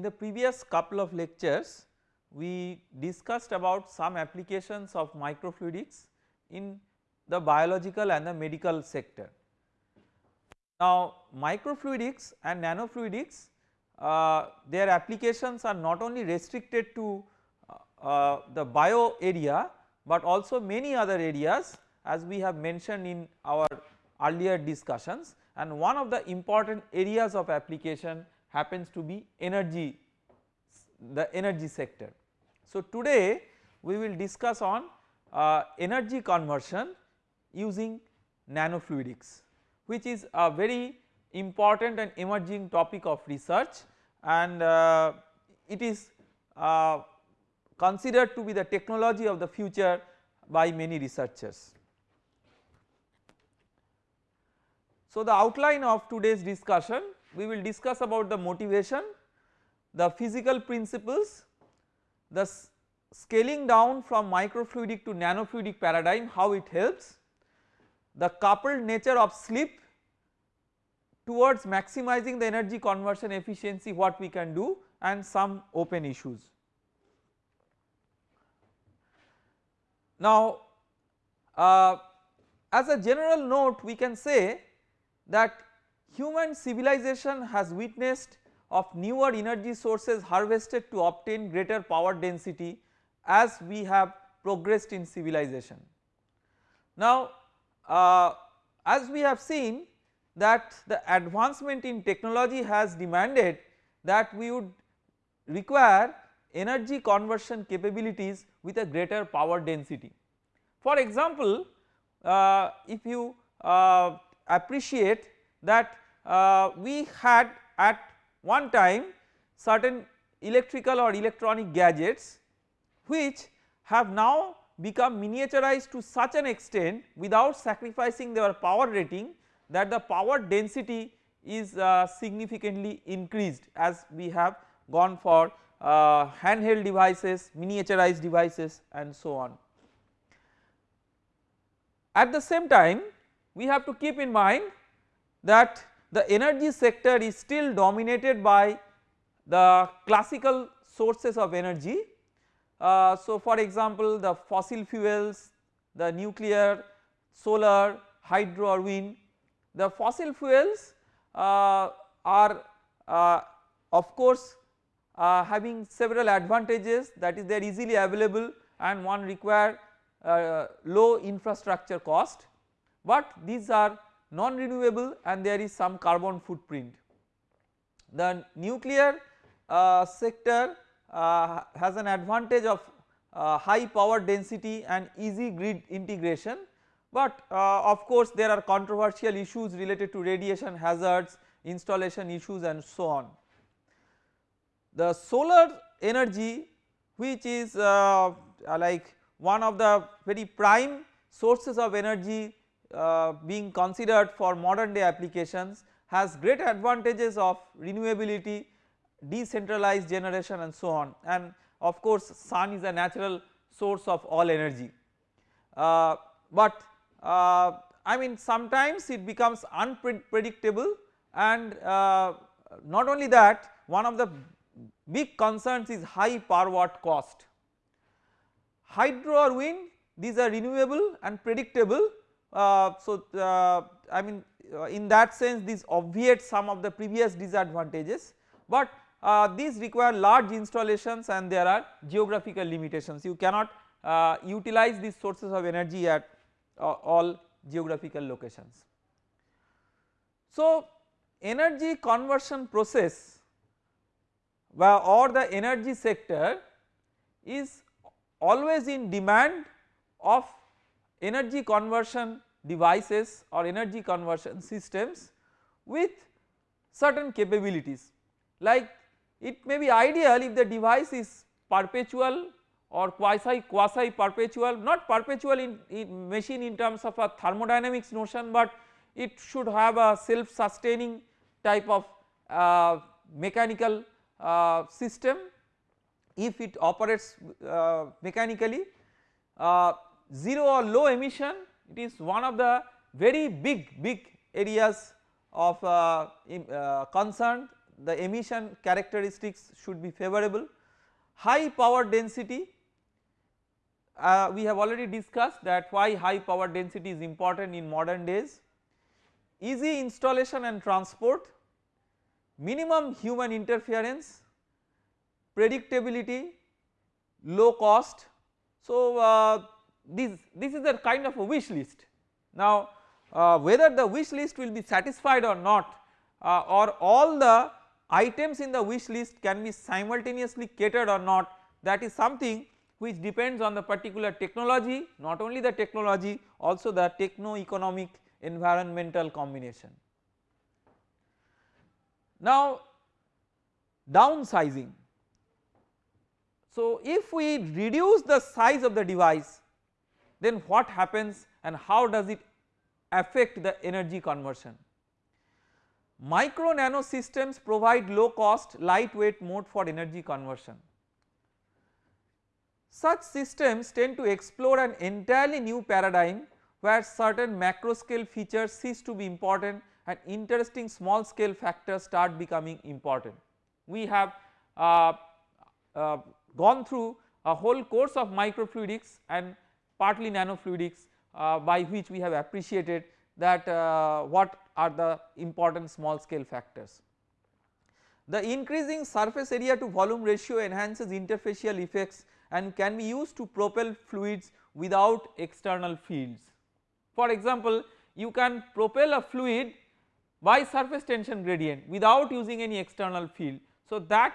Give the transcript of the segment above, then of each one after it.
In the previous couple of lectures we discussed about some applications of microfluidics in the biological and the medical sector. Now microfluidics and nanofluidics uh, their applications are not only restricted to uh, uh, the bio area but also many other areas as we have mentioned in our earlier discussions and one of the important areas of application happens to be energy the energy sector. So today we will discuss on uh, energy conversion using nanofluidics which is a very important and emerging topic of research and uh, it is uh, considered to be the technology of the future by many researchers. So the outline of today's discussion we will discuss about the motivation, the physical principles, the scaling down from microfluidic to nanofluidic paradigm how it helps, the coupled nature of slip towards maximizing the energy conversion efficiency what we can do and some open issues. Now uh, as a general note we can say that human civilization has witnessed of newer energy sources harvested to obtain greater power density as we have progressed in civilization. Now uh, as we have seen that the advancement in technology has demanded that we would require energy conversion capabilities with a greater power density. For example, uh, if you uh, appreciate that uh, we had at one time certain electrical or electronic gadgets which have now become miniaturized to such an extent without sacrificing their power rating that the power density is uh, significantly increased as we have gone for uh, handheld devices, miniaturized devices and so on. At the same time we have to keep in mind that the energy sector is still dominated by the classical sources of energy. Uh, so for example the fossil fuels, the nuclear, solar, hydro or wind, the fossil fuels uh, are uh, of course uh, having several advantages. That is they are easily available and one require uh, low infrastructure cost. But these are non renewable and there is some carbon footprint. The nuclear uh, sector uh, has an advantage of uh, high power density and easy grid integration but uh, of course there are controversial issues related to radiation hazards, installation issues and so on. The solar energy which is uh, like one of the very prime sources of energy uh, being considered for modern day applications has great advantages of renewability, decentralized generation and so on and of course sun is a natural source of all energy. Uh, but uh, I mean sometimes it becomes unpredictable and uh, not only that one of the big concerns is high power watt cost. Hydro or wind these are renewable and predictable uh, so uh, I mean uh, in that sense this obviates some of the previous disadvantages but these require large installations and there are geographical limitations you cannot utilize these sources of energy at all geographical locations. So energy conversion process or the energy sector is always in demand of energy conversion devices or energy conversion systems with certain capabilities. Like it may be ideal if the device is perpetual or quasi quasi perpetual not perpetual in, in machine in terms of a thermodynamics notion but it should have a self sustaining type of uh, mechanical uh, system. If it operates uh, mechanically uh, 0 or low emission it is one of the very big big areas of uh, uh, concern the emission characteristics should be favorable. High power density uh, we have already discussed that why high power density is important in modern days. Easy installation and transport, minimum human interference, predictability, low cost. So, uh, this, this is a kind of a wish list. Now, uh, whether the wish list will be satisfied or not uh, or all the items in the wish list can be simultaneously catered or not that is something which depends on the particular technology not only the technology also the techno economic environmental combination. Now downsizing. So if we reduce the size of the device then what happens and how does it affect the energy conversion. Micro nano systems provide low cost lightweight mode for energy conversion. Such systems tend to explore an entirely new paradigm where certain macro scale features cease to be important and interesting small scale factors start becoming important. We have uh, uh, gone through a whole course of microfluidics and partly nanofluidics uh, by which we have appreciated that uh, what are the important small scale factors. The increasing surface area to volume ratio enhances interfacial effects and can be used to propel fluids without external fields. For example, you can propel a fluid by surface tension gradient without using any external field. So, that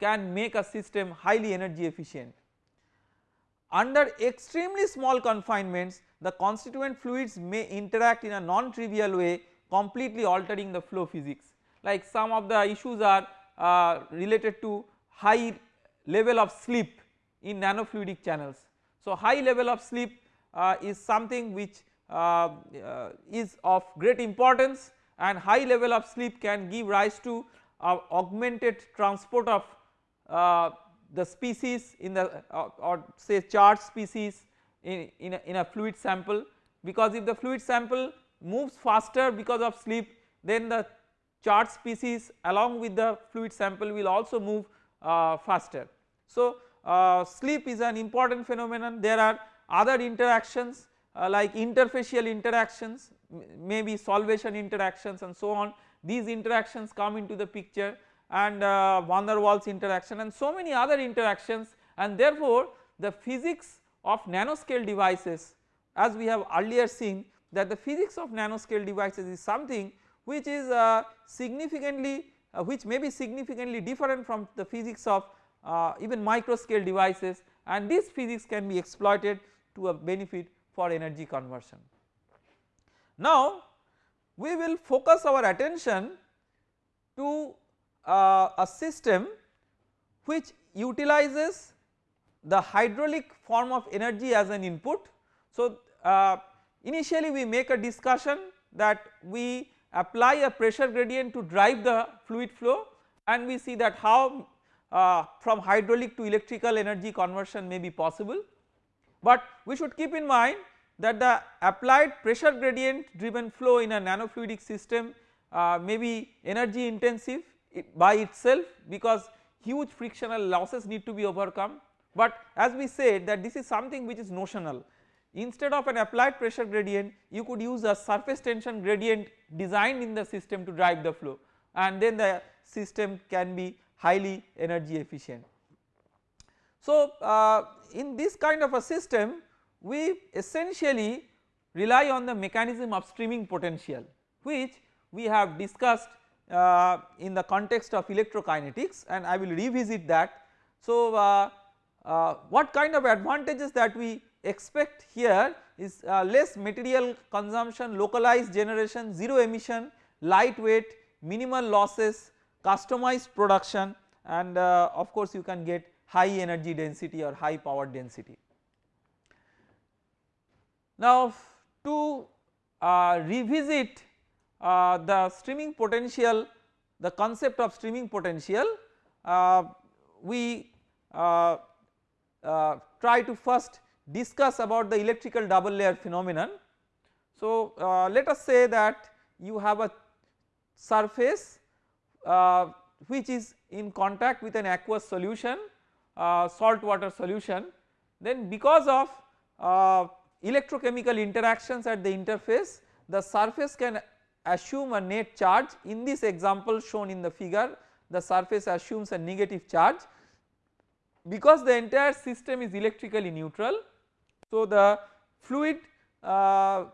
can make a system highly energy efficient. Under extremely small confinements the constituent fluids may interact in a non-trivial way completely altering the flow physics like some of the issues are uh, related to high level of slip in nanofluidic channels. So, high level of slip uh, is something which uh, uh is of great importance and high level of slip can give rise to uh, augmented transport of uh, the species in the uh, or say charged species in, in, a, in a fluid sample because if the fluid sample moves faster because of slip then the charged species along with the fluid sample will also move uh, faster. So, uh, slip is an important phenomenon. There are other interactions uh, like interfacial interactions maybe solvation interactions and so on. These interactions come into the picture and uh, van der Waals interaction and so many other interactions and therefore the physics of nanoscale devices as we have earlier seen that the physics of nanoscale devices is something which is uh, significantly uh, which may be significantly different from the physics of uh, even microscale devices and this physics can be exploited to a benefit for energy conversion. Now we will focus our attention to uh, a system which utilizes the hydraulic form of energy as an input. So, uh, initially we make a discussion that we apply a pressure gradient to drive the fluid flow and we see that how uh, from hydraulic to electrical energy conversion may be possible. But we should keep in mind that the applied pressure gradient driven flow in a nanofluidic system uh, may be energy intensive by itself because huge frictional losses need to be overcome. But as we said that this is something which is notional. Instead of an applied pressure gradient you could use a surface tension gradient designed in the system to drive the flow. And then the system can be highly energy efficient. So uh, in this kind of a system we essentially rely on the mechanism of streaming potential which we have discussed uh, in the context of electrokinetics and I will revisit that. So, uh, uh, what kind of advantages that we expect here is uh, less material consumption, localized generation, 0 emission, lightweight, minimal losses, customized production and uh, of course you can get high energy density or high power density. Now to uh, revisit uh, the streaming potential the concept of streaming potential uh, we uh, uh, try to first discuss about the electrical double layer phenomenon. So uh, let us say that you have a surface which is in contact with an aqueous solution uh, salt water solution then because of uh, electrochemical interactions at the interface the surface can assume a net charge in this example shown in the figure the surface assumes a negative charge because the entire system is electrically neutral. So the fluid uh,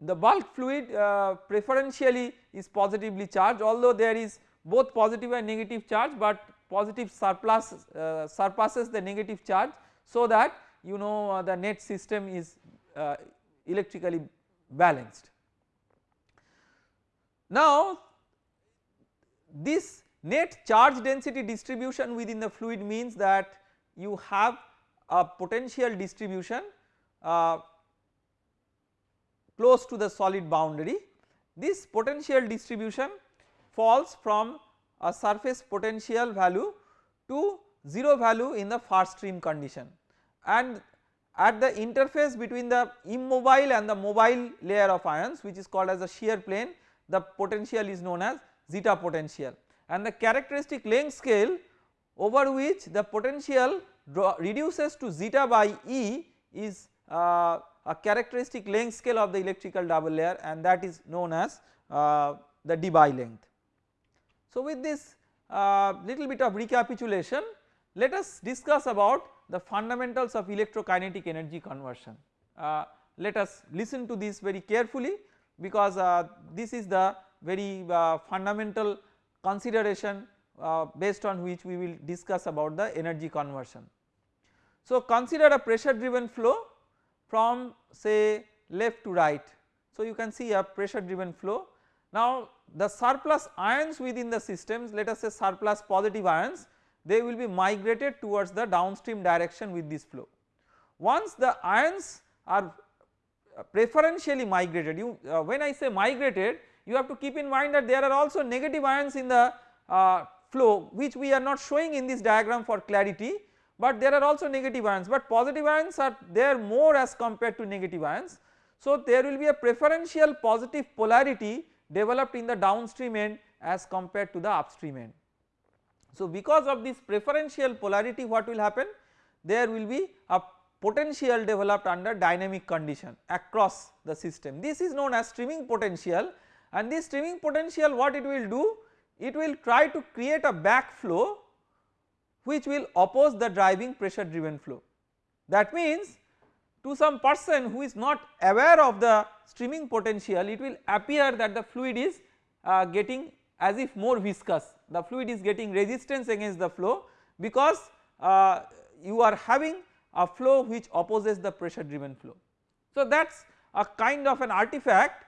the bulk fluid uh, preferentially is positively charged although there is both positive and negative charge but positive surplus uh, surpasses the negative charge so that you know uh, the net system is uh, electrically balanced. Now this net charge density distribution within the fluid means that you have a potential distribution uh, close to the solid boundary. This potential distribution falls from a surface potential value to 0 value in the far stream condition and at the interface between the immobile and the mobile layer of ions which is called as the shear plane the potential is known as zeta potential and the characteristic length scale over which the potential reduces to zeta by E is uh, a characteristic length scale of the electrical double layer and that is known as uh, the Debye length. So with this uh, little bit of recapitulation let us discuss about the fundamentals of electrokinetic energy conversion. Uh, let us listen to this very carefully because uh, this is the very uh, fundamental consideration uh, based on which we will discuss about the energy conversion. So consider a pressure driven flow from say left to right. So you can see a pressure driven flow. Now the surplus ions within the systems let us say surplus positive ions they will be migrated towards the downstream direction with this flow. Once the ions are preferentially migrated you uh, when I say migrated you have to keep in mind that there are also negative ions in the uh, flow which we are not showing in this diagram for clarity but there are also negative ions but positive ions are there more as compared to negative ions. So there will be a preferential positive polarity developed in the downstream end as compared to the upstream end. So because of this preferential polarity what will happen there will be a potential developed under dynamic condition across the system. This is known as streaming potential and this streaming potential what it will do it will try to create a backflow which will oppose the driving pressure driven flow. That means to some person who is not aware of the streaming potential it will appear that the fluid is uh, getting as if more viscous the fluid is getting resistance against the flow because uh, you are having a flow which opposes the pressure driven flow. So that is a kind of an artifact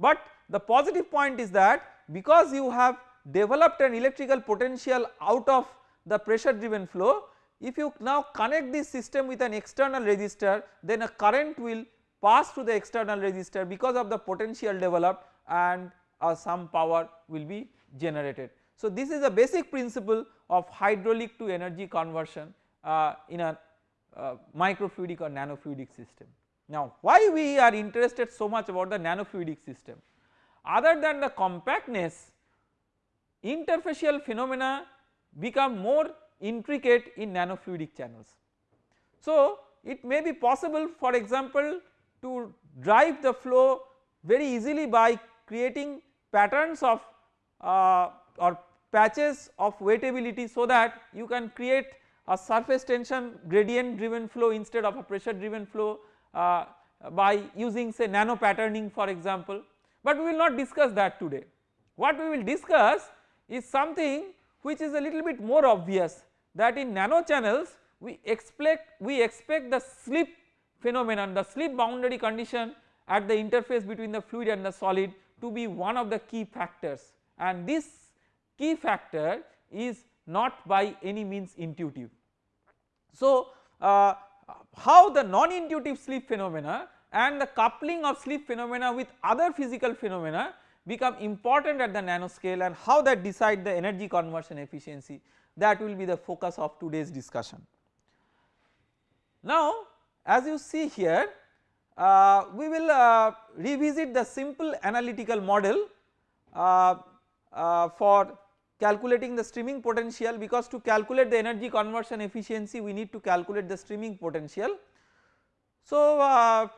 but the positive point is that because you have developed an electrical potential out of the pressure driven flow if you now connect this system with an external resistor then a current will pass through the external resistor because of the potential developed and uh, some power will be generated. So this is a basic principle of hydraulic to energy conversion uh, in a uh, microfluidic or nanofluidic system. Now why we are interested so much about the nanofluidic system other than the compactness interfacial phenomena become more intricate in nanofluidic channels. So it may be possible for example to drive the flow very easily by creating patterns of uh, or patches of wettability so that you can create a surface tension gradient driven flow instead of a pressure driven flow uh, by using say nano patterning for example, but we will not discuss that today. What we will discuss is something which is a little bit more obvious that in nano channels we expect we expect the slip phenomenon the slip boundary condition at the interface between the fluid and the solid to be one of the key factors and this key factor is not by any means intuitive. So uh, how the non-intuitive slip phenomena and the coupling of slip phenomena with other physical phenomena become important at the nanoscale and how that decide the energy conversion efficiency that will be the focus of today's discussion. Now as you see here uh, we will uh, revisit the simple analytical model uh, uh for calculating the streaming potential because to calculate the energy conversion efficiency we need to calculate the streaming potential. So uh,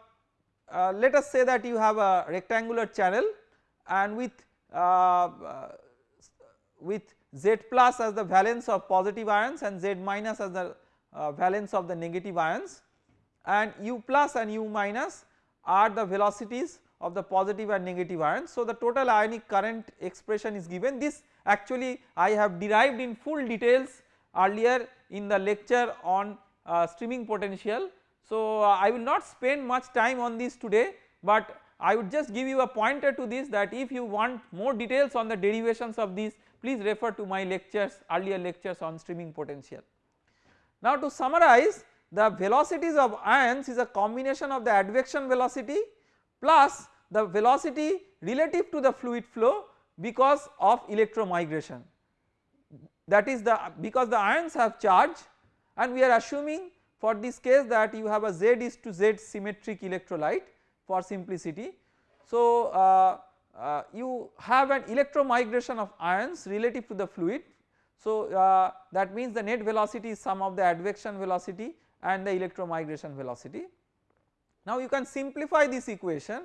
uh, let us say that you have a rectangular channel and with uh, uh with Z plus as the valence of positive ions and Z minus as the uh, valence of the negative ions and U plus and U minus are the velocities of the positive and negative ions. So the total ionic current expression is given this actually I have derived in full details earlier in the lecture on uh, streaming potential. So uh, I will not spend much time on this today but I would just give you a pointer to this that if you want more details on the derivations of these please refer to my lectures earlier lectures on streaming potential. Now to summarize the velocities of ions is a combination of the advection velocity plus the velocity relative to the fluid flow because of electromigration that is the because the ions have charge and we are assuming for this case that you have a Z is to Z symmetric electrolyte for simplicity. So uh, uh, you have an electromigration of ions relative to the fluid. So uh, that means the net velocity is sum of the advection velocity and the electromigration velocity. Now you can simplify this equation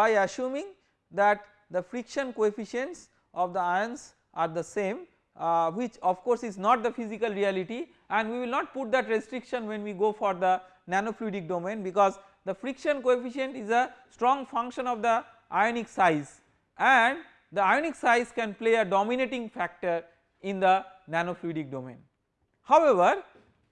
by assuming that the friction coefficients of the ions are the same uh, which of course is not the physical reality and we will not put that restriction when we go for the nanofluidic domain because the friction coefficient is a strong function of the ionic size and the ionic size can play a dominating factor in the nanofluidic domain. However,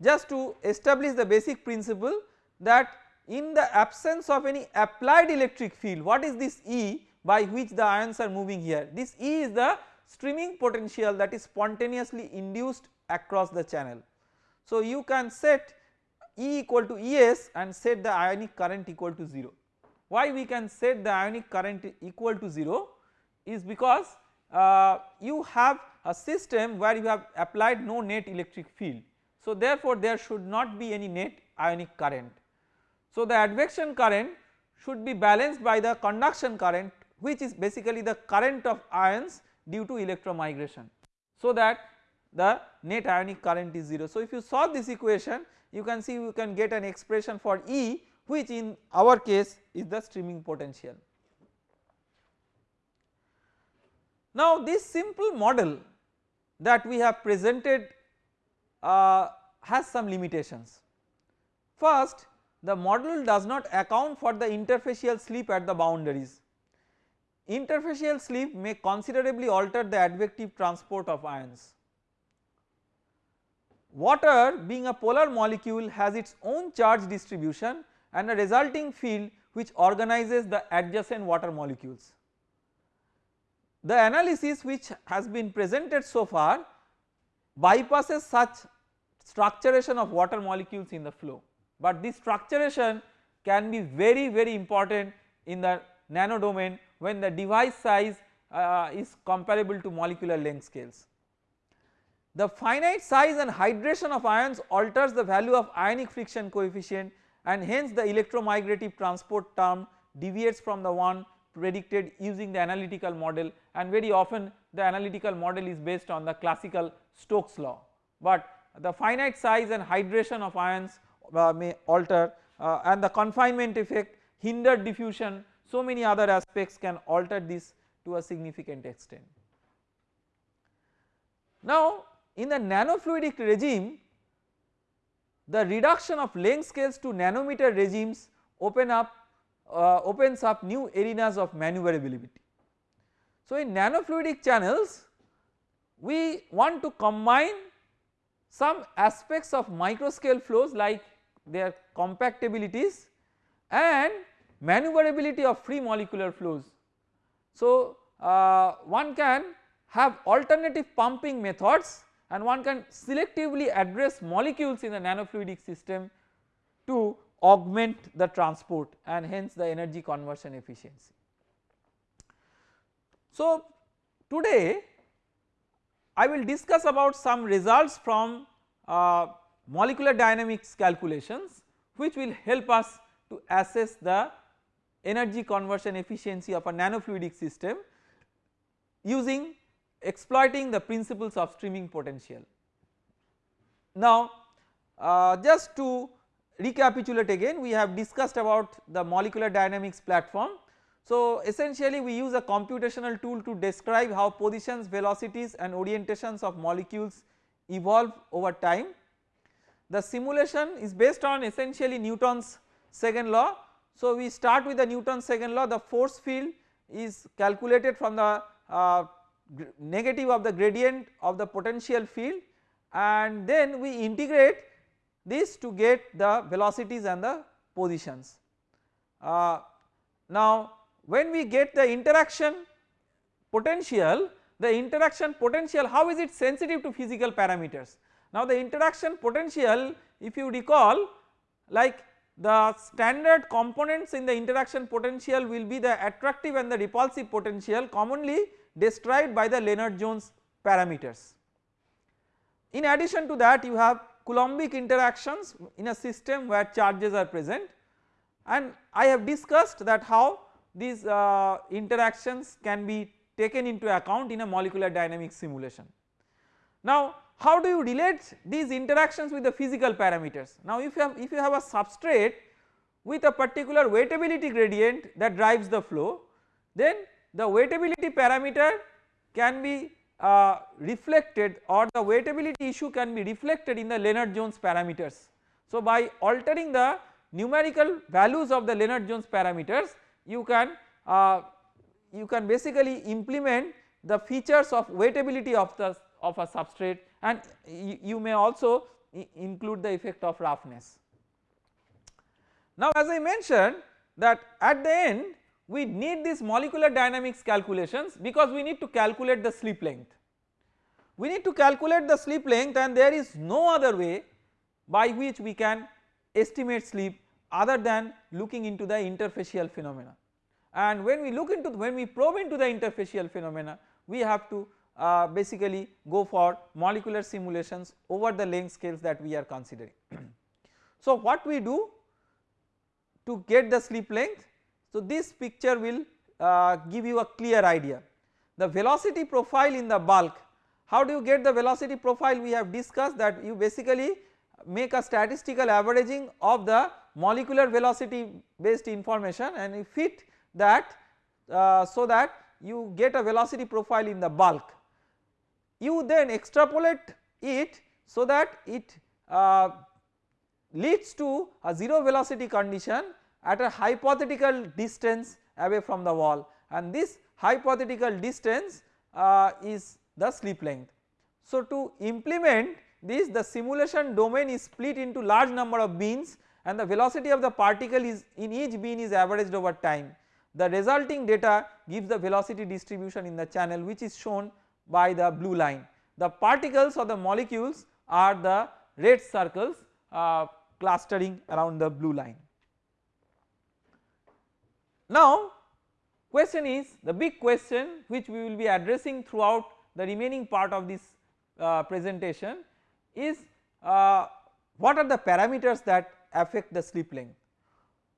just to establish the basic principle that in the absence of any applied electric field what is this E by which the ions are moving here this E is the streaming potential that is spontaneously induced across the channel. So you can set E equal to Es and set the ionic current equal to 0. Why we can set the ionic current equal to 0 is because uh, you have a system where you have applied no net electric field. So therefore there should not be any net ionic current. So the advection current should be balanced by the conduction current which is basically the current of ions due to electromigration. So that the net ionic current is 0. So if you solve this equation you can see you can get an expression for E which in our case is the streaming potential. Now this simple model that we have presented uh, has some limitations. First the model does not account for the interfacial slip at the boundaries. Interfacial slip may considerably alter the advective transport of ions. Water being a polar molecule has its own charge distribution and a resulting field which organizes the adjacent water molecules. The analysis which has been presented so far bypasses such structuration of water molecules in the flow, but this structuration can be very very important in the nano domain when the device size uh, is comparable to molecular length scales. The finite size and hydration of ions alters the value of ionic friction coefficient and hence the electromigrative transport term deviates from the one predicted using the analytical model and very often the analytical model is based on the classical Stokes law, but the finite size and hydration of ions may alter uh, and the confinement effect hindered diffusion so many other aspects can alter this to a significant extent. Now in the nanofluidic regime the reduction of length scales to nanometer regimes open up uh, opens up new arenas of maneuverability. So in nanofluidic channels we want to combine some aspects of microscale flows like their compactabilities and maneuverability of free molecular flows. So uh, one can have alternative pumping methods and one can selectively address molecules in the nanofluidic system to augment the transport and hence the energy conversion efficiency. So today I will discuss about some results from uh, molecular dynamics calculations which will help us to assess the energy conversion efficiency of a nanofluidic system using exploiting the principles of streaming potential. Now uh, just to recapitulate again we have discussed about the molecular dynamics platform. So essentially we use a computational tool to describe how positions, velocities and orientations of molecules evolve over time. The simulation is based on essentially Newton's second law. So we start with the Newton's second law the force field is calculated from the uh, negative of the gradient of the potential field and then we integrate this to get the velocities and the positions. Uh, now when we get the interaction potential the interaction potential how is it sensitive to physical parameters. Now the interaction potential if you recall like the standard components in the interaction potential will be the attractive and the repulsive potential commonly described by the Lennard Jones parameters. In addition to that you have Coulombic interactions in a system where charges are present and I have discussed that how these uh, interactions can be taken into account in a molecular dynamics simulation. Now how do you relate these interactions with the physical parameters? Now if you have if you have a substrate with a particular wettability gradient that drives the flow then the wettability parameter can be uh, reflected or the wettability issue can be reflected in the Lennard Jones parameters. So by altering the numerical values of the Lennard Jones parameters you can uh, you can basically implement the features of wettability of the of a substrate and you may also include the effect of roughness. Now as I mentioned that at the end we need these molecular dynamics calculations because we need to calculate the slip length. We need to calculate the slip length and there is no other way by which we can estimate slip other than looking into the interfacial phenomena. And when we look into when we probe into the interfacial phenomena we have to uh, basically go for molecular simulations over the length scales that we are considering. so what we do to get the slip length so, this picture will uh, give you a clear idea. The velocity profile in the bulk, how do you get the velocity profile we have discussed that you basically make a statistical averaging of the molecular velocity based information and you fit that uh, so that you get a velocity profile in the bulk. You then extrapolate it so that it uh, leads to a 0 velocity condition at a hypothetical distance away from the wall and this hypothetical distance uh, is the slip length. So to implement this the simulation domain is split into large number of bins and the velocity of the particle is in each bin is averaged over time. The resulting data gives the velocity distribution in the channel which is shown by the blue line. The particles or the molecules are the red circles uh, clustering around the blue line. Now question is the big question which we will be addressing throughout the remaining part of this uh, presentation is uh, what are the parameters that affect the slip length.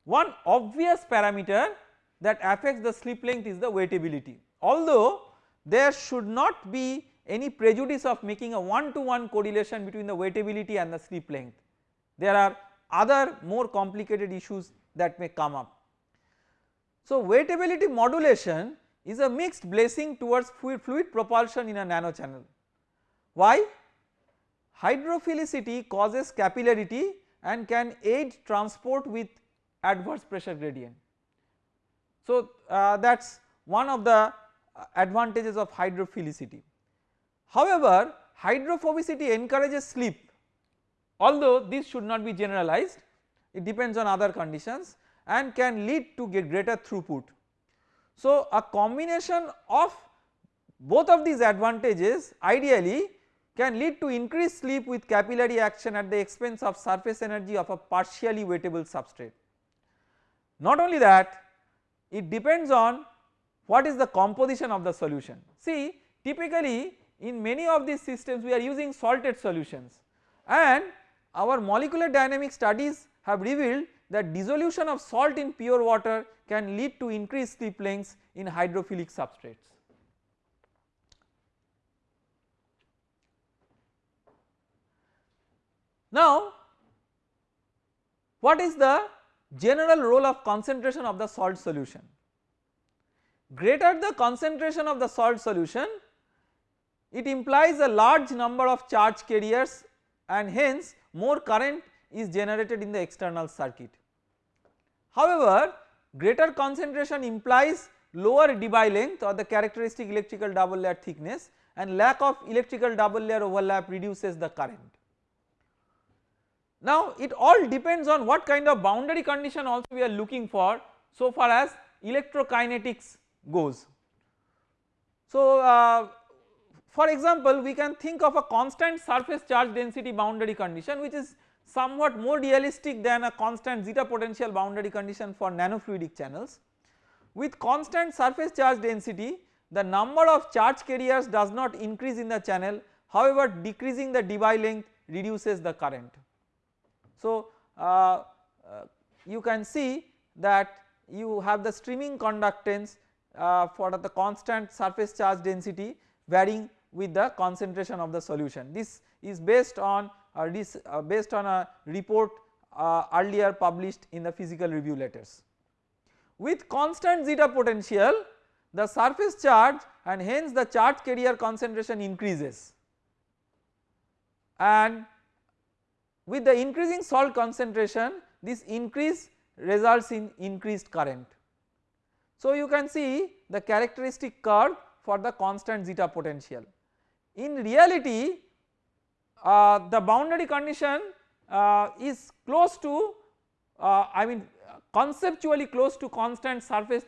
One obvious parameter that affects the slip length is the wettability although there should not be any prejudice of making a one to one correlation between the wettability and the slip length. There are other more complicated issues that may come up. So wettability modulation is a mixed blessing towards fluid, propulsion in a nano channel. Why? Hydrophilicity causes capillarity and can aid transport with adverse pressure gradient. So uh, that is one of the Uh, advantages of hydrophilicity. However, hydrophobicity encourages slip although this should not be generalized it depends on other conditions and can lead to greater throughput. So a combination of both of these advantages ideally can lead to increased slip with capillary action at the expense of surface energy of a partially wettable substrate. Not only that it depends on what is the composition of the solution. See typically in many of these systems we are using salted solutions and our molecular dynamic studies have revealed that dissolution of salt in pure water can lead to increased slip lengths in hydrophilic substrates. Now what is the general role of concentration of the salt solution? Greater the concentration of the salt solution it implies a large number of charge carriers and hence more current is generated in the external circuit. However, greater concentration implies lower Debye length or the characteristic electrical double layer thickness and lack of electrical double layer overlap reduces the current. Now it all depends on what kind of boundary condition also we are looking for so far as electrokinetics goes. So uh, for example we can think of a constant surface charge density boundary condition which is somewhat more realistic than a constant zeta potential boundary condition for nanofluidic channels. With constant surface charge density the number of charge carriers does not increase in the channel however decreasing the Debye length reduces the current. So uh, uh, you can see that you have the streaming conductance uh, for the constant surface charge density varying with the concentration of the solution. This is based on this uh, based on a report uh, earlier published in the physical review letters. With constant zeta potential the surface charge and hence the charge carrier concentration increases and with the increasing salt concentration this increase results in increased current. So you can see the characteristic curve for the constant zeta potential. In reality uh, the boundary condition uh, is close to uh, I mean conceptually close to constant surface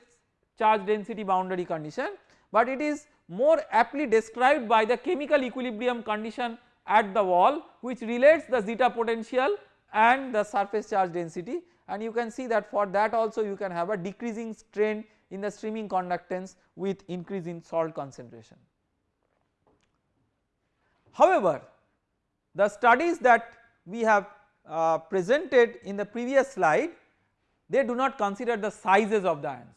charge density boundary condition but it is more aptly described by the chemical equilibrium condition at the wall which relates the zeta potential and the surface charge density and you can see that for that also you can have a decreasing trend in the streaming conductance with increase in salt concentration. However, the studies that we have uh, presented in the previous slide they do not consider the sizes of the ions.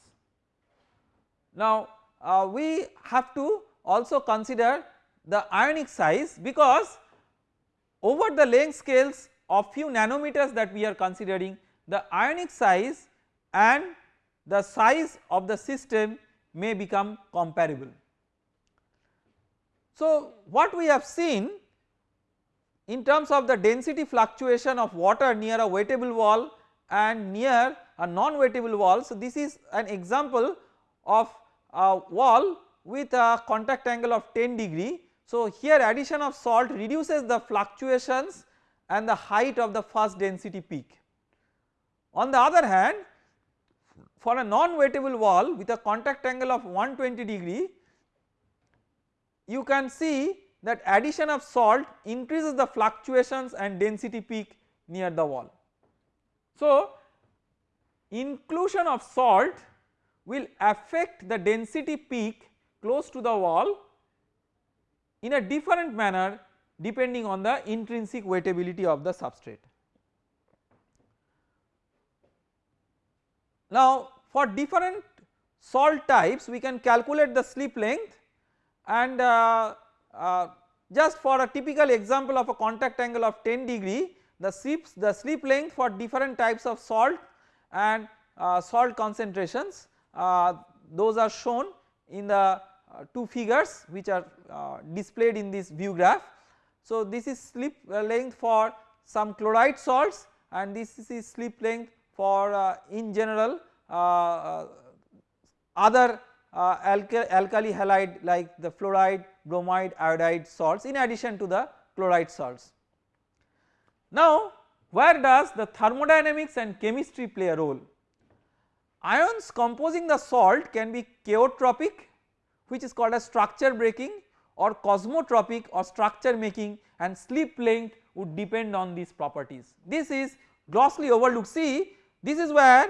Now uh, we have to also consider the ionic size because over the length scales of few nanometers that we are considering the ionic size and the size of the system may become comparable. So what we have seen in terms of the density fluctuation of water near a wettable wall and near a non-wettable wall. So this is an example of a wall with a contact angle of 10 degree. So here addition of salt reduces the fluctuations and the height of the first density peak. On the other hand for a non-wettable wall with a contact angle of 120 degree you can see that addition of salt increases the fluctuations and density peak near the wall. So inclusion of salt will affect the density peak close to the wall in a different manner depending on the intrinsic wettability of the substrate. Now for different salt types we can calculate the slip length and uh, uh, just for a typical example of a contact angle of 10 degree the slips the slip length for different types of salt and uh, salt concentrations uh, those are shown in the uh, two figures which are uh, displayed in this view graph. So this is slip length for some chloride salts and this is slip length for uh, in general uh, uh, other uh, alkali halide like the fluoride, bromide, iodide salts in addition to the chloride salts. Now where does the thermodynamics and chemistry play a role? Ions composing the salt can be chaotropic which is called as structure breaking or kosmotropic or structure making and slip length would depend on these properties. This is grossly overlooked see this is where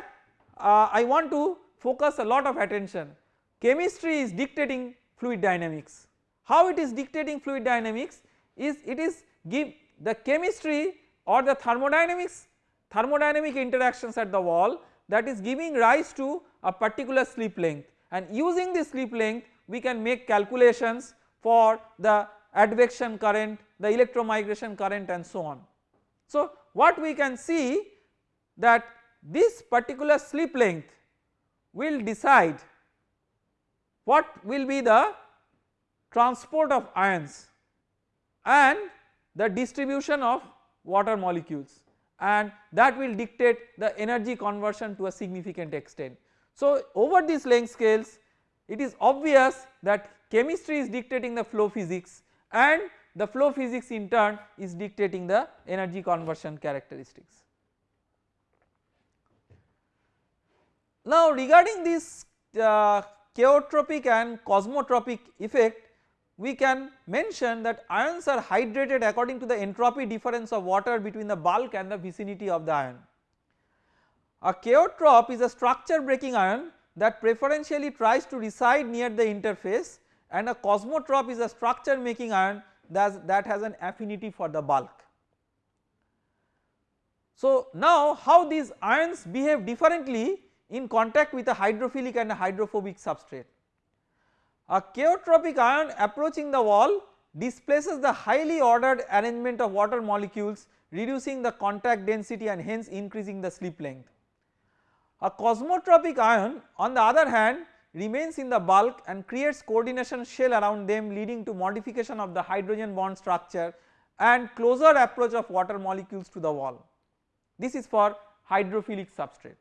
uh, I want to focus a lot of attention chemistry is dictating fluid dynamics. How it is dictating fluid dynamics is it is give the chemistry or the thermodynamics thermodynamic interactions at the wall that is giving rise to a particular slip length and using this slip length we can make calculations for the advection current, the electromigration current and so on. So what we can see that this particular slip length will decide what will be the transport of ions and the distribution of water molecules and that will dictate the energy conversion to a significant extent. So over these length scales it is obvious that chemistry is dictating the flow physics and the flow physics in turn is dictating the energy conversion characteristics. Now regarding this uh, chaotropic and kosmotropic effect we can mention that ions are hydrated according to the entropy difference of water between the bulk and the vicinity of the ion. A chaotrope is a structure breaking ion that preferentially tries to reside near the interface and a kosmotrope is a structure making ion that, that has an affinity for the bulk. So now how these ions behave differently in contact with a hydrophilic and a hydrophobic substrate. A chaotropic ion approaching the wall displaces the highly ordered arrangement of water molecules reducing the contact density and hence increasing the slip length. A kosmotropic ion on the other hand remains in the bulk and creates coordination shell around them leading to modification of the hydrogen bond structure and closer approach of water molecules to the wall. This is for hydrophilic substrate.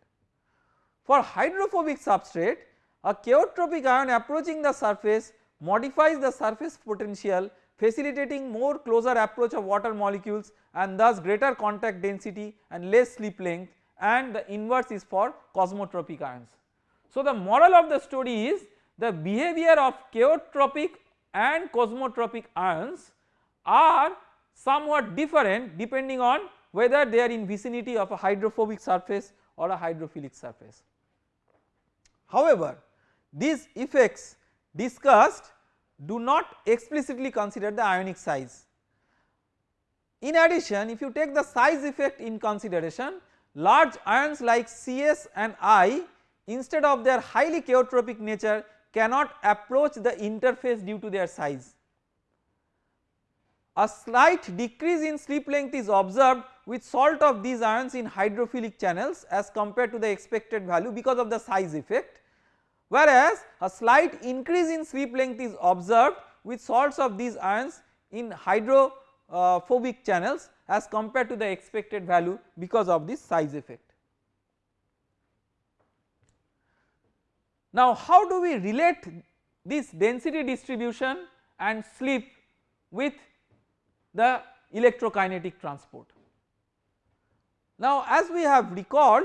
For hydrophobic substrate a chaotropic ion approaching the surface modifies the surface potential facilitating more closer approach of water molecules and thus greater contact density and less slip length and the inverse is for kosmotropic ions. So the moral of the story is the behavior of chaotropic and kosmotropic ions are somewhat different depending on whether they are in vicinity of a hydrophobic surface or a hydrophilic surface. However, these effects discussed do not explicitly consider the ionic size. In addition if you take the size effect in consideration large ions like Cs and I instead of their highly chaotropic nature cannot approach the interface due to their size. A slight decrease in slip length is observed with salt of these ions in hydrophilic channels as compared to the expected value because of the size effect whereas a slight increase in slip length is observed with salts of these ions in hydrophobic channels as compared to the expected value because of this size effect. Now how do we relate this density distribution and slip with the electrokinetic transport. Now as we have recalled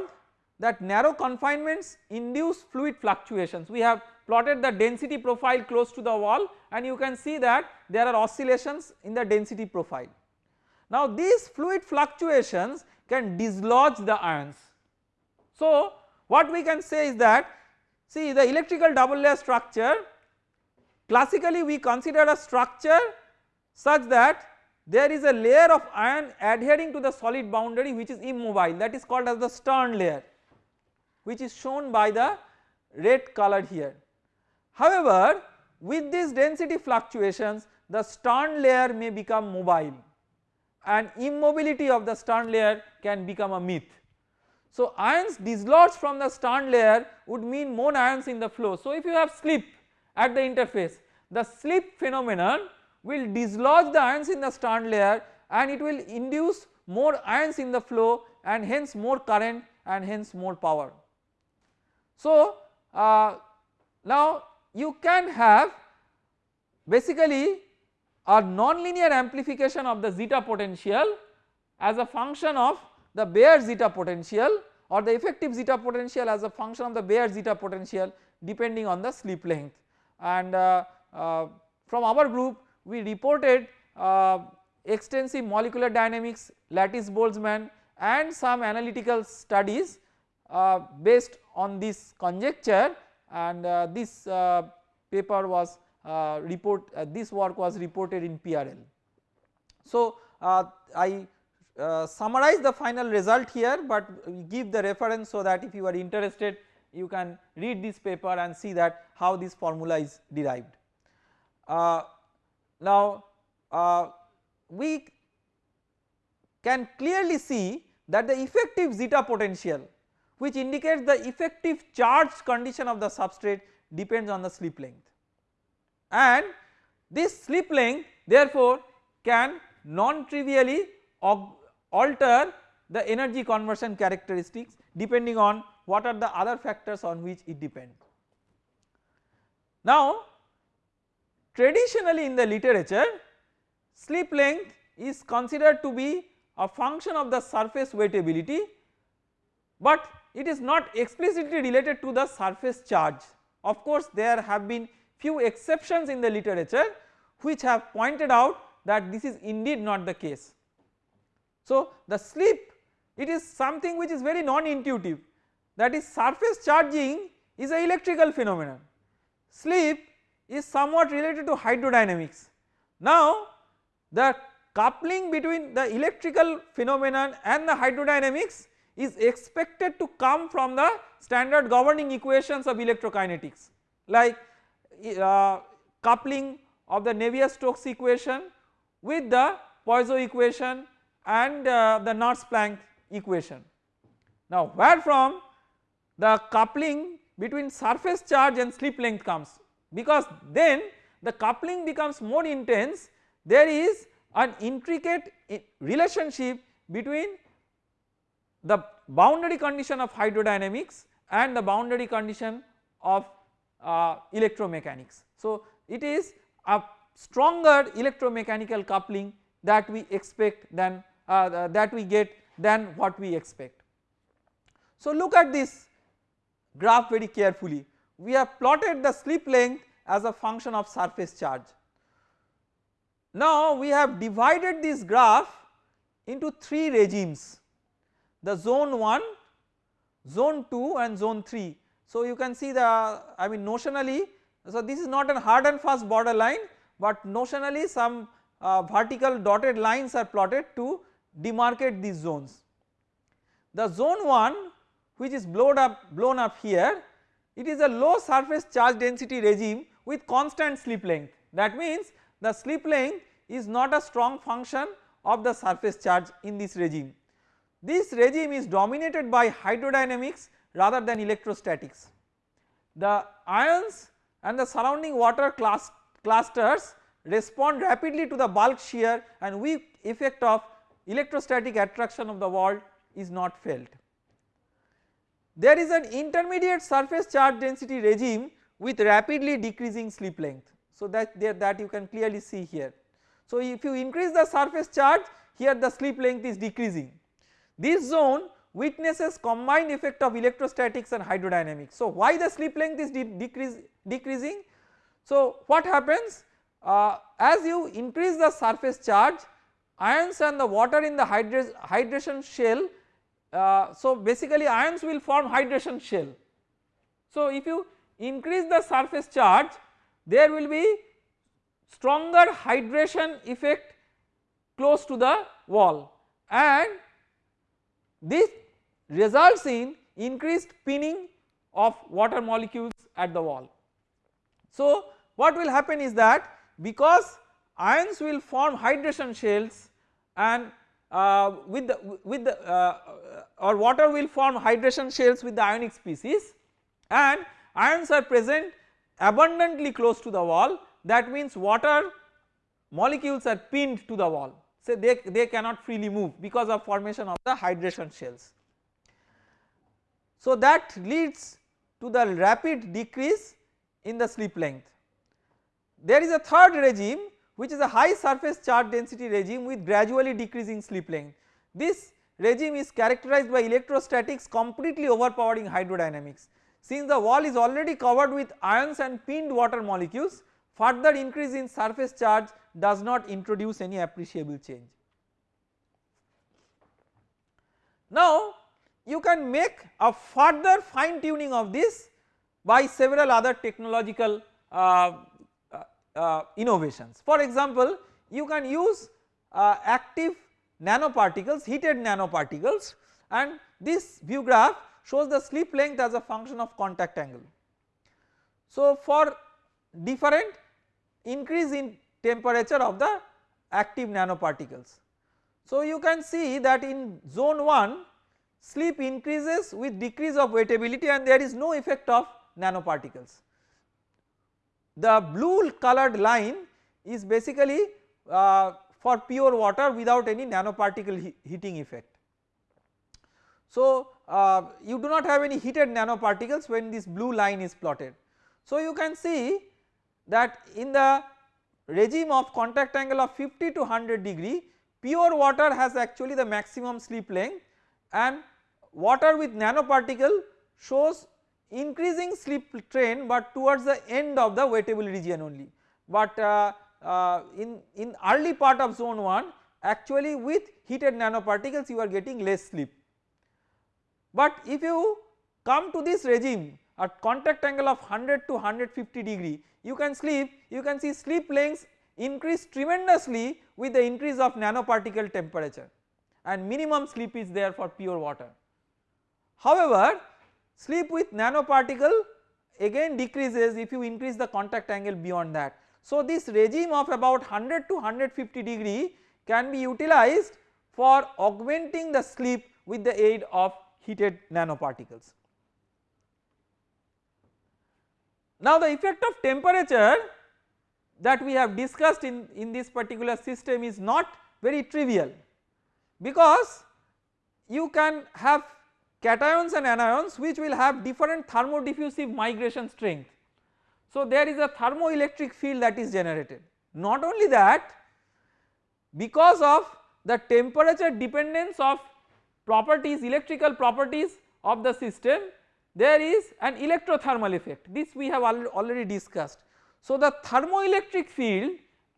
that narrow confinements induce fluid fluctuations. We have plotted the density profile close to the wall and you can see that there are oscillations in the density profile. Now these fluid fluctuations can dislodge the ions. So what we can say is that see the electrical double layer structure classically we consider a structure such that there is a layer of ion adhering to the solid boundary which is immobile that is called as the Stern layer which is shown by the red color here. However, with these density fluctuations the Stern layer may become mobile and immobility of the Stern layer can become a myth. So ions dislodged from the Stern layer would mean more ions in the flow. So if you have slip at the interface the slip phenomenon will dislodge the ions in the Stern layer and it will induce more ions in the flow and hence more current and hence more power. So, uh, now you can have basically a nonlinear amplification of the zeta potential as a function of the bare zeta potential or the effective zeta potential as a function of the bare zeta potential depending on the slip length. And uh, uh, from our group we reported uh, extensive molecular dynamics lattice Boltzmann and some analytical studies uh, based on this conjecture and uh, this uh, paper was report this work was reported in PRL. So I summarize the final result here but give the reference so that if you are interested you can read this paper and see that how this formula is derived. Uh, now uh, we can clearly see that the effective zeta potential which indicates the effective charge condition of the substrate depends on the slip length and this slip length therefore can non trivially alter the energy conversion characteristics depending on what are the other factors on which it depends. Now traditionally in the literature slip length is considered to be a function of the surface wettability but it is not explicitly related to the surface charge. Of course there have been few exceptions in the literature which have pointed out that this is indeed not the case. So the slip it is something which is very non-intuitive that is surface charging is a electrical phenomenon, slip is somewhat related to hydrodynamics. Now the coupling between the electrical phenomenon and the hydrodynamics is expected to come from the standard governing equations of electrokinetics. Like uh, coupling of the Navier-Stokes equation with the Poisson equation and uh, the Nernst-Planck equation. Now where from? The coupling between surface charge and slip length comes. Because then the coupling becomes more intense. There is an intricate relationship between the boundary condition of hydrodynamics and the boundary condition of uh, electromechanics. So it is a stronger electromechanical coupling that we expect than uh, that we get than what we expect. So look at this graph very carefully we have plotted the slip length as a function of surface charge. Now we have divided this graph into 3 regimes the zone 1, zone 2 and zone 3. So you can see the I mean notionally so this is not a hard and fast border line but notionally some uh, vertical dotted lines are plotted to demarcate these zones. The zone 1 which is blown up blown up here it is a low surface charge density regime with constant slip length that means the slip length is not a strong function of the surface charge in this regime. This regime is dominated by hydrodynamics rather than electrostatics. The ions and the surrounding water class clusters respond rapidly to the bulk shear and weak effect of electrostatic attraction of the wall is not felt. There is an intermediate surface charge density regime with rapidly decreasing slip length. So that there that you can clearly see here. So if you increase the surface charge here the slip length is decreasing. This zone witnesses combined effect of electrostatics and hydrodynamics. So why the slip length is de decrease, decreasing? So what happens uh, as you increase the surface charge ions and the water in the hydra hydration shell uh, so basically ions will form hydration shell. So if you increase the surface charge there will be stronger hydration effect close to the wall and this results in increased pinning of water molecules at the wall. So what will happen is that because ions will form hydration shells and uh, with the with the uh, or water will form hydration shells with the ionic species and ions are present abundantly close to the wall that means water molecules are pinned to the wall so they, they cannot freely move because of formation of the hydration shells. So that leads to the rapid decrease in the slip length. There is a third regime which is a high surface charge density regime with gradually decreasing slip length. This regime is characterized by electrostatics completely overpowering hydrodynamics. Since the wall is already covered with ions and pinned water molecules further increase in surface charge does not introduce any appreciable change. Now you can make a further fine tuning of this by several other technological uh, uh, uh, innovations. For example, you can use uh, active nanoparticles heated nanoparticles and this view graph shows the slip length as a function of contact angle. So for different increase in temperature of the active nanoparticles. So you can see that in zone 1 slip increases with decrease of wettability and there is no effect of nanoparticles. The blue colored line is basically uh, for pure water without any nanoparticle he heating effect. So uh, you do not have any heated nanoparticles when this blue line is plotted. So you can see that in the regime of contact angle of 50 to 100 degree pure water has actually the maximum slip length and water with nanoparticle shows increasing slip train but towards the end of the wettable region only. But uh, uh, in, in early part of zone 1 actually with heated nanoparticles you are getting less slip. But if you come to this regime at contact angle of 100 to 150 degree you can slip you can see slip lengths increase tremendously with the increase of nanoparticle temperature and minimum slip is there for pure water. However, slip with nanoparticle again decreases if you increase the contact angle beyond that. So, this regime of about 100 to 150 degree can be utilized for augmenting the slip with the aid of heated nanoparticles. Now the effect of temperature that we have discussed in, in this particular system is not very trivial because you can have cations and anions which will have different thermodiffusive migration strength. So there is a thermoelectric field that is generated not only that because of the temperature dependence of properties electrical properties of the system there is an electrothermal effect this we have already discussed. So the thermoelectric field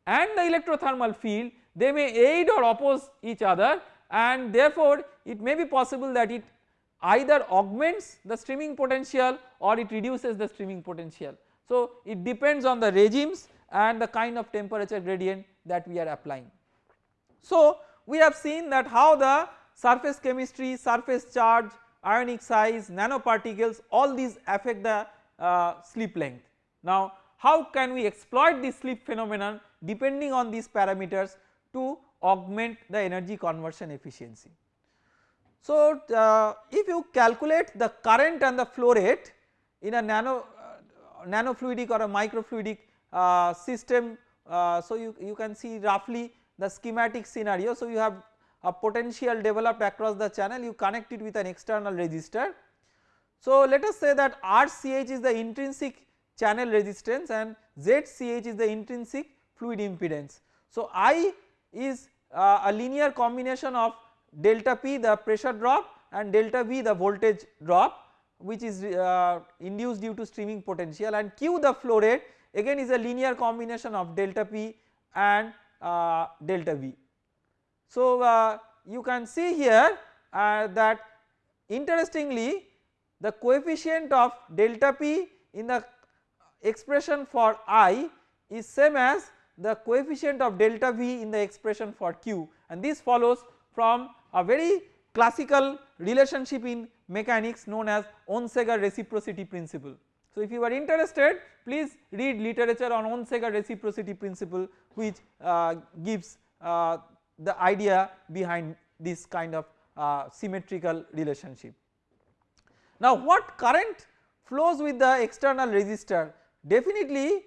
and the electrothermal field they may aid or oppose each other and therefore it may be possible that it either augments the streaming potential or it reduces the streaming potential. So it depends on the regimes and the kind of temperature gradient that we are applying. So we have seen that how the surface chemistry, surface charge, ionic size, nanoparticles all these affect the uh, slip length. Now how can we exploit this slip phenomenon depending on these parameters to augment the energy conversion efficiency. So, uh, if you calculate the current and the flow rate in a nano uh, nanofluidic or a microfluidic uh, system, uh, so you, you can see roughly the schematic scenario. So, you have a potential developed across the channel you connect it with an external resistor. So, let us say that RCH is the intrinsic channel resistance and ZCH is the intrinsic fluid impedance. So, I is uh, a linear combination of delta P the pressure drop and delta V the voltage drop which is uh, induced due to streaming potential and Q the flow rate again is a linear combination of delta P and uh, delta V. So uh, you can see here uh, that interestingly the coefficient of delta P in the expression for I is same as the coefficient of delta V in the expression for Q and this follows from a very classical relationship in mechanics known as Onsager reciprocity principle. So if you are interested please read literature on Onsager reciprocity principle which uh, gives uh, the idea behind this kind of uh, symmetrical relationship. Now what current flows with the external resistor definitely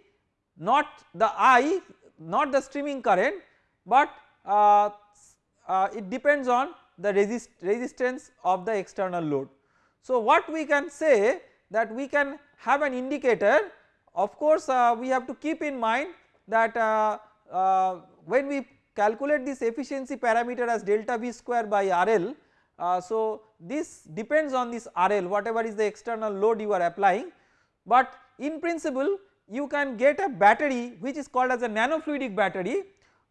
not the I not the streaming current but uh, uh, it depends on the resist resistance of the external load. So what we can say that we can have an indicator of course uh, we have to keep in mind that uh, uh, when we calculate this efficiency parameter as delta V square by RL uh, so this depends on this RL whatever is the external load you are applying. But in principle you can get a battery which is called as a nanofluidic battery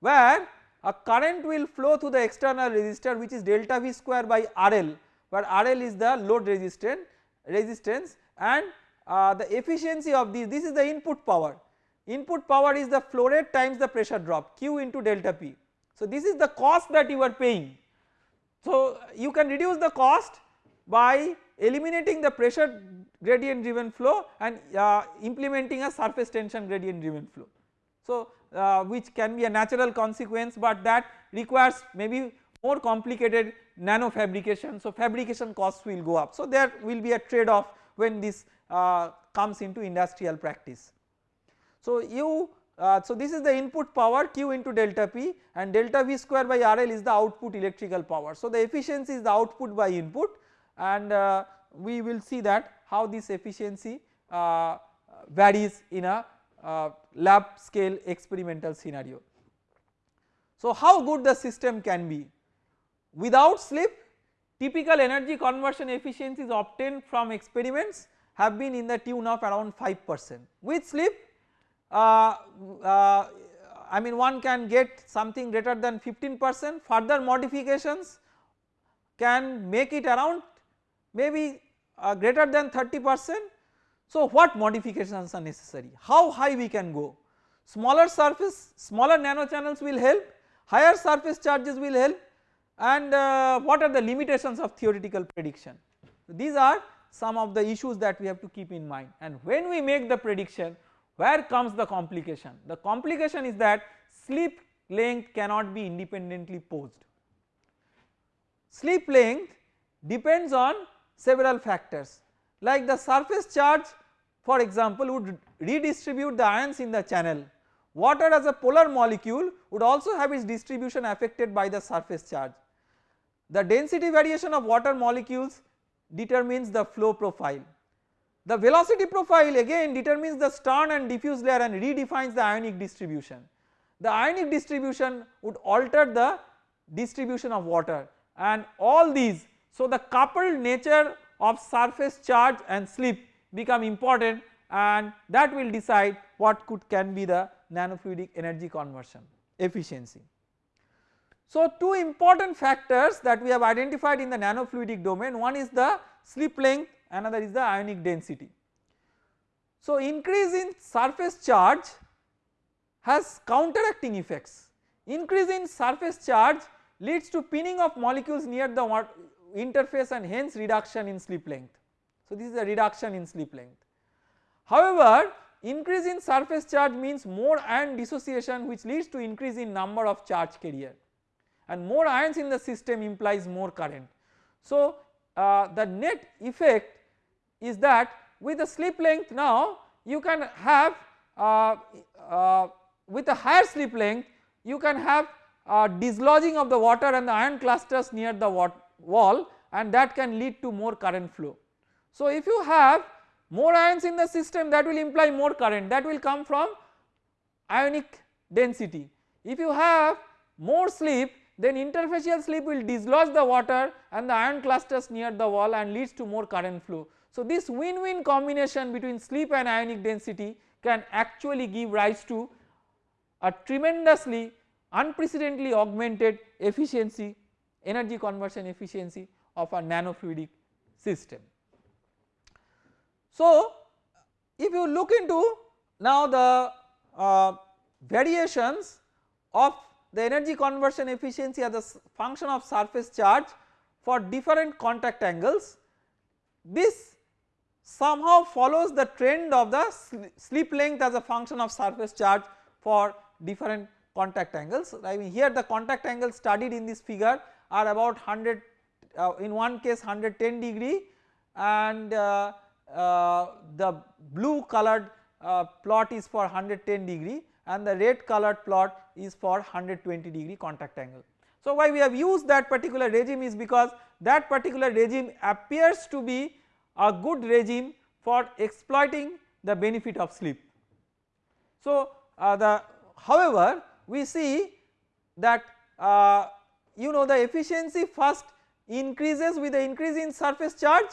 where a current will flow through the external resistor which is delta V square by RL where RL is the load resistance resistance and uh, the efficiency of this this is the input power input power is the flow rate times the pressure drop q into delta p. So this is the cost that you are paying. So you can reduce the cost by eliminating the pressure gradient driven flow and uh, implementing a surface tension gradient driven flow. So uh, which can be a natural consequence but that requires maybe more complicated nano fabrication so fabrication costs will go up. So there will be a trade off when this uh, comes into industrial practice. So you uh, so this is the input power Q into delta P and delta V square by RL is the output electrical power. So the efficiency is the output by input and uh, we will see that how this efficiency uh, varies in a uh, lab scale experimental scenario. So how good the system can be without slip typical energy conversion efficiencies obtained from experiments have been in the tune of around 5 percent with slip I mean one can get something greater than 15 percent. Further modifications can make it around maybe uh, greater than 30 percent. So what modifications are necessary? How high we can go? Smaller surface smaller nano channels will help. Higher surface charges will help. And uh, what are the limitations of theoretical prediction. These are some of the issues that we have to keep in mind. And when we make the prediction where comes the complication? The complication is that slip length cannot be independently posed. Slip length depends on several factors like the surface charge for example would redistribute the ions in the channel. Water as a polar molecule would also have its distribution affected by the surface charge. The density variation of water molecules determines the flow profile. The velocity profile again determines the Stern and diffuse layer and redefines the ionic distribution. The ionic distribution would alter the distribution of water and all these so the coupled nature of surface charge and slip become important and that will decide what could can be the nanofluidic energy conversion efficiency. So two important factors that we have identified in the nanofluidic domain one is the slip length another is the ionic density. So increase in surface charge has counteracting effects, increase in surface charge leads to pinning of molecules near the interface and hence reduction in slip length. So this is a reduction in slip length. However, increase in surface charge means more ion dissociation which leads to increase in number of charge carrier and more ions in the system implies more current. So uh, the net effect is that with the slip length now you can have uh, uh, with a higher slip length you can have uh, dislodging of the water and the ion clusters near the wall and that can lead to more current flow. So if you have more ions in the system that will imply more current that will come from ionic density. If you have more slip then interfacial slip will dislodge the water and the ion clusters near the wall and leads to more current flow. So this win-win combination between slip and ionic density can actually give rise to a tremendously unprecedentedly augmented efficiency energy conversion efficiency of a nanofluidic system. So if you look into now the uh, variations of the energy conversion efficiency as a function of surface charge for different contact angles this somehow follows the trend of the slip length as a function of surface charge for different contact angles. I mean here the contact angles studied in this figure are about 100 uh, in one case 110 degree and uh, uh, the blue colored uh, plot is for 110 degree and the red colored plot is for 120 degree contact angle. So why we have used that particular regime is because that particular regime appears to be a good regime for exploiting the benefit of slip. So uh, the however we see that uh, you know the efficiency first increases with the increase in surface charge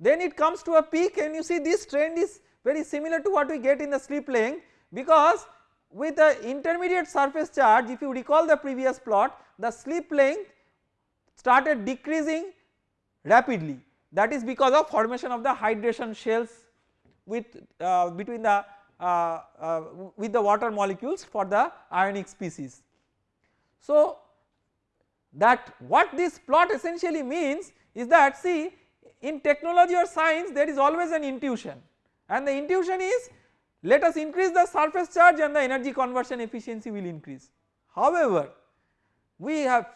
then it comes to a peak and you see this trend is very similar to what we get in the slip length because with the intermediate surface charge if you recall the previous plot the slip length started decreasing rapidly that is because of formation of the hydration shells with uh, between the uh, uh, with the water molecules for the ionic species. So that what this plot essentially means is that see in technology or science there is always an intuition and the intuition is let us increase the surface charge and the energy conversion efficiency will increase. However, we have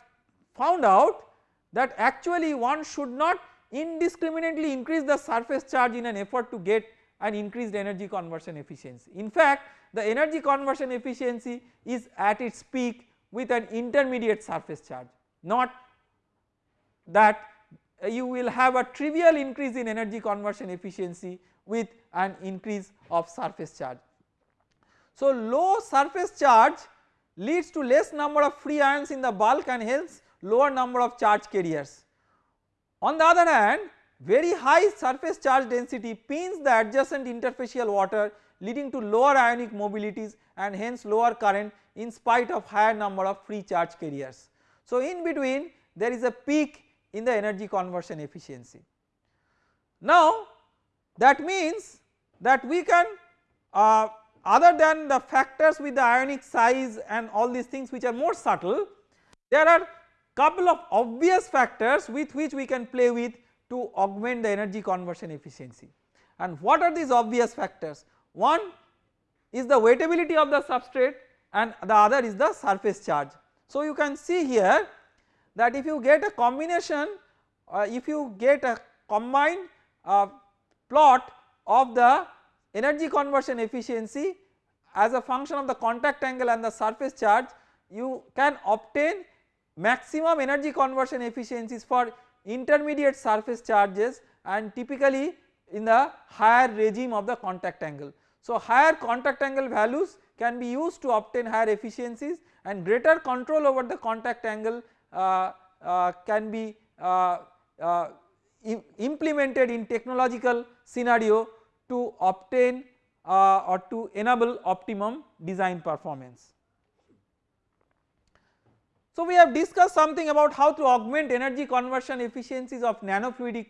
found out that actually one should not indiscriminately increase the surface charge in an effort to get an increased energy conversion efficiency. In fact the energy conversion efficiency is at its peak with an intermediate surface charge not that you will have a trivial increase in energy conversion efficiency with an increase of surface charge. So low surface charge leads to less number of free ions in the bulk and hence lower number of charge carriers. On the other hand very high surface charge density pins the adjacent interfacial water leading to lower ionic mobilities and hence lower current in spite of higher number of free charge carriers. So in between there is a peak in the energy conversion efficiency. Now that means that we can uh, other than the factors with the ionic size and all these things which are more subtle there are couple of obvious factors with which we can play with to augment the energy conversion efficiency and what are these obvious factors one is the wettability of the substrate and the other is the surface charge. So you can see here that if you get a combination uh, if you get a combined uh, plot of the energy conversion efficiency as a function of the contact angle and the surface charge you can obtain maximum energy conversion efficiencies for intermediate surface charges and typically in the higher regime of the contact angle. So higher contact angle values can be used to obtain higher efficiencies and greater control over the contact angle uh, uh, can be uh, uh implemented in technological scenario to obtain uh, or to enable optimum design performance. So we have discussed something about how to augment energy conversion efficiencies of nanofluidic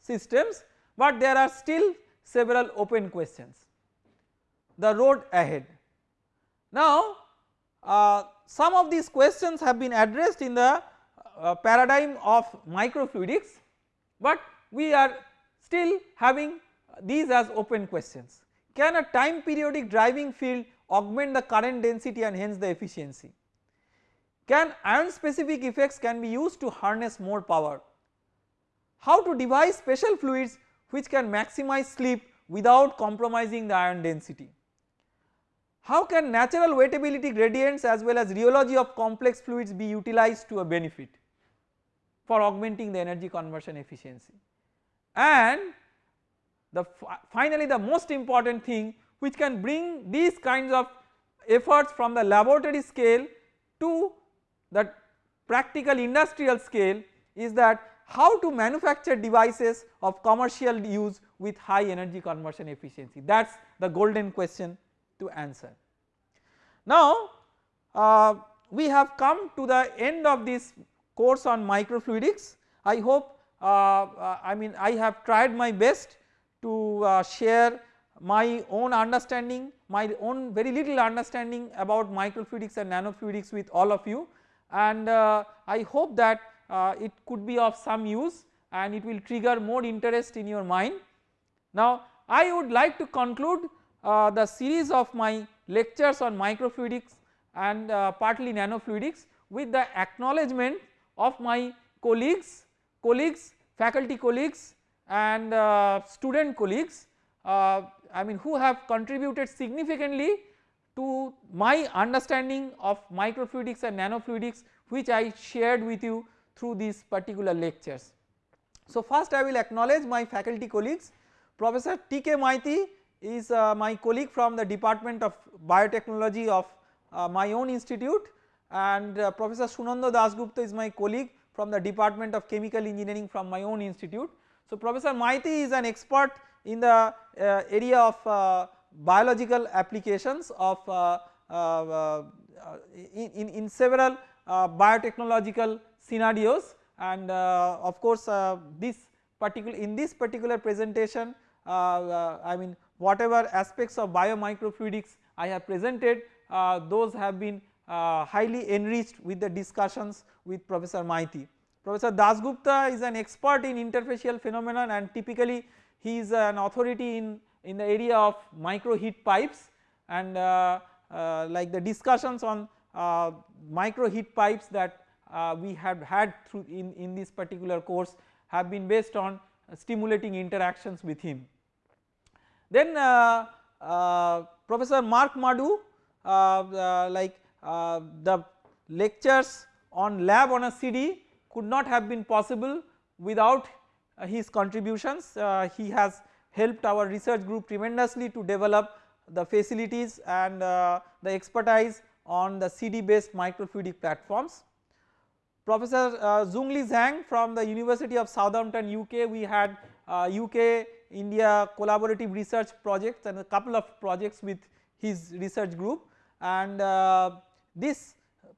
systems but there are still several open questions the road ahead. Now uh, some of these questions have been addressed in the uh, paradigm of microfluidics but we are still having these as open questions. Can a time periodic driving field augment the current density and hence the efficiency? Can ion specific effects can be used to harness more power? How to devise special fluids which can maximize slip without compromising the ion density? How can natural wettability gradients as well as rheology of complex fluids be utilized to a benefit for augmenting the energy conversion efficiency? And the finally the most important thing which can bring these kinds of efforts from the laboratory scale to the practical industrial scale is that how to manufacture devices of commercial use with high energy conversion efficiency. That is the golden question to answer. Now uh, we have come to the end of this course on microfluidics. I hope uh, uh, I mean I have tried my best to uh, share my own understanding my own very little understanding about microfluidics and nanofluidics with all of you and uh, I hope that uh, it could be of some use and it will trigger more interest in your mind. Now I would like to conclude uh, the series of my lectures on microfluidics and partly nanofluidics with the acknowledgement of my colleagues, colleagues, faculty colleagues and student colleagues I mean who have contributed significantly to my understanding of microfluidics and nanofluidics which I shared with you through these particular lectures. So first I will acknowledge my faculty colleagues Professor T.K. Maiti is uh, my colleague from the department of biotechnology of uh, my own institute and uh, Professor Sunando Dasgupta is my colleague from the department of chemical engineering from my own institute. So Professor Maiti is an expert in the uh, area of uh, biological applications of uh, uh, uh, in, in several uh, biotechnological scenarios and uh, of course uh, this particular in this particular presentation I mean whatever aspects of biomicrofluidics I have presented those have been highly enriched with the discussions with Professor Maiti. Professor Dasgupta is an expert in interfacial phenomenon and typically he is an authority in in the area of micro heat pipes and uh, uh, like the discussions on uh, micro heat pipes that uh, we have had through in, in this particular course have been based on stimulating interactions with him. Then uh, uh, Professor Marc Madou like the lectures on lab on a CD could not have been possible without his contributions. he has helped our research group tremendously to develop the facilities and the expertise on the CD based microfluidic platforms. Professor uh, Xunli Zhang from the University of Southampton UK we had uh, UK India collaborative research projects and a couple of projects with his research group and uh, these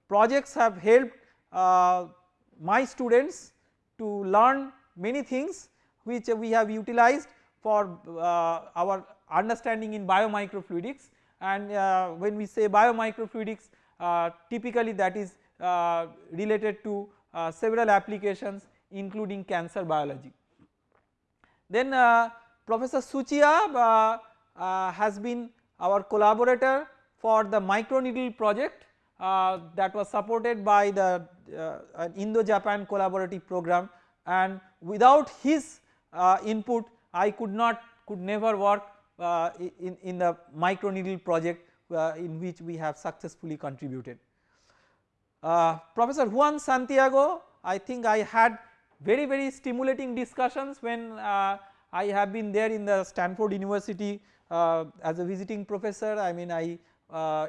projects have helped uh, my students to learn many things which we have utilized for uh, our understanding in biomicrofluidics and uh, when we say biomicrofluidics uh, typically that is related to several applications including cancer biology. Then Professor Tsuchiya has been our collaborator for the microneedle project uh, that was supported by the uh, Indo-Japan collaborative program and without his uh, input I could not could never work uh, in, in the micro needle project uh, in which we have successfully contributed. Uh, Professor Juan Santiago I think I had very very stimulating discussions when I have been there in the Stanford University as a visiting professor I mean I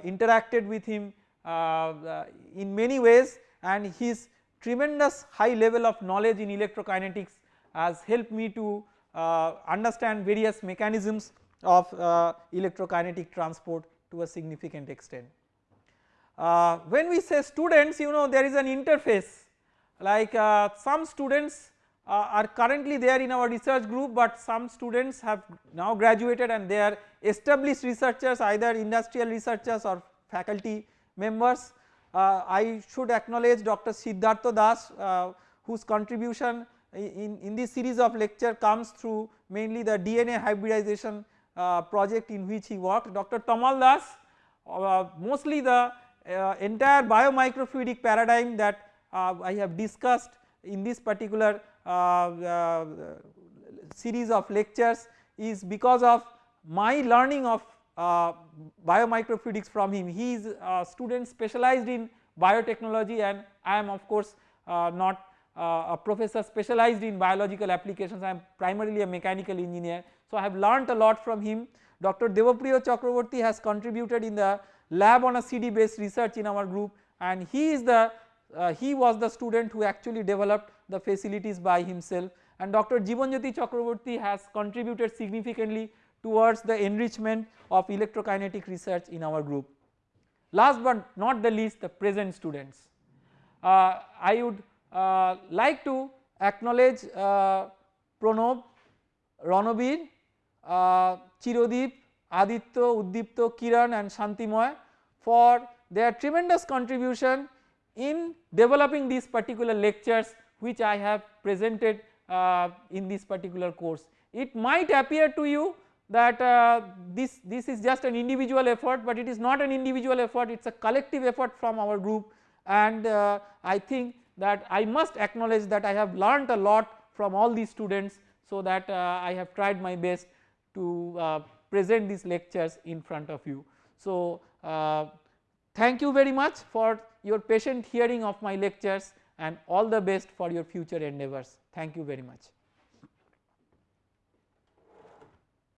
interacted with him in many ways and his tremendous high level of knowledge in electrokinetics has helped me to uh, understand various mechanisms of uh, electrokinetic transport to a significant extent. Uh, when we say students you know there is an interface like uh, some students uh, are currently there in our research group but some students have now graduated and they are established researchers either industrial researchers or faculty members. Uh, I should acknowledge Dr. Siddhartha Das uh, whose contribution in, in this series of lecture comes through mainly the DNA hybridization uh, project in which he worked. Dr. Tamal Das uh, mostly the uh, entire biomicrofluidic paradigm that I have discussed in this particular series of lectures is because of my learning of uh, biomicrofluidics from him. He is a student specialized in biotechnology and I am of course uh, not uh, a professor specialized in biological applications, I am primarily a mechanical engineer. So, I have learnt a lot from him. Dr. Devapriya Chakraborty has contributed in the lab on a CD based research in our group and he is the uh, he was the student who actually developed the facilities by himself and Dr. Jibanjyoti Chakraborty has contributed significantly towards the enrichment of electrokinetic research in our group. Last but not the least the present students. Uh, I would uh, like to acknowledge uh, Pranab, Ranabir uh, Aditya, Uddipto, Kiran and Shantimoy for their tremendous contribution in developing these particular lectures which I have presented uh, in this particular course. It might appear to you that uh, this, this is just an individual effort but it is not an individual effort it is a collective effort from our group and uh, I think that I must acknowledge that I have learnt a lot from all these students so that uh, I have tried my best to uh, present these lectures in front of you. So, uh, thank you very much for your patient hearing of my lectures and all the best for your future endeavors. Thank you very much.